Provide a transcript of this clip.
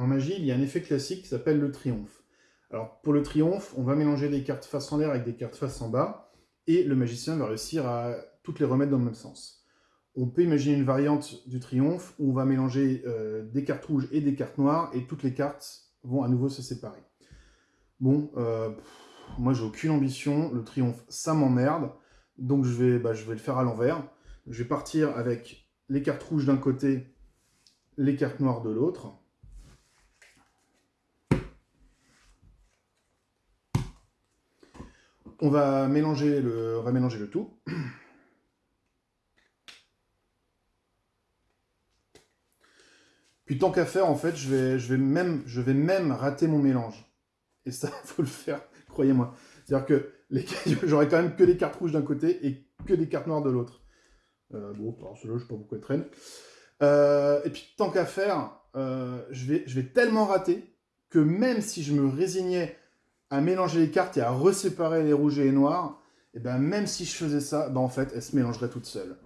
En magie, il y a un effet classique qui s'appelle le triomphe. Alors, pour le triomphe, on va mélanger des cartes face en l'air avec des cartes face en bas, et le magicien va réussir à toutes les remettre dans le même sens. On peut imaginer une variante du triomphe où on va mélanger euh, des cartes rouges et des cartes noires, et toutes les cartes vont à nouveau se séparer. Bon, euh, moi j'ai aucune ambition, le triomphe ça m'emmerde, donc je vais, bah, je vais le faire à l'envers. Je vais partir avec les cartes rouges d'un côté, les cartes noires de l'autre. On va mélanger le, va mélanger le tout. Puis tant qu'à faire, en fait, je vais, même, je vais même rater mon mélange. Et ça, il faut le faire, croyez-moi. C'est-à-dire que j'aurai quand même que les cartes rouges d'un côté et que les cartes noires de l'autre. Euh, bon, alors celui-là, je sais pas pourquoi il traîne. Euh, et puis, tant qu'à faire, euh, je vais tellement rater que même si je me résignais à mélanger les cartes et à reséparer les rouges et les noirs, et ben même si je faisais ça, ben en fait, elles se mélangeraient toutes seules.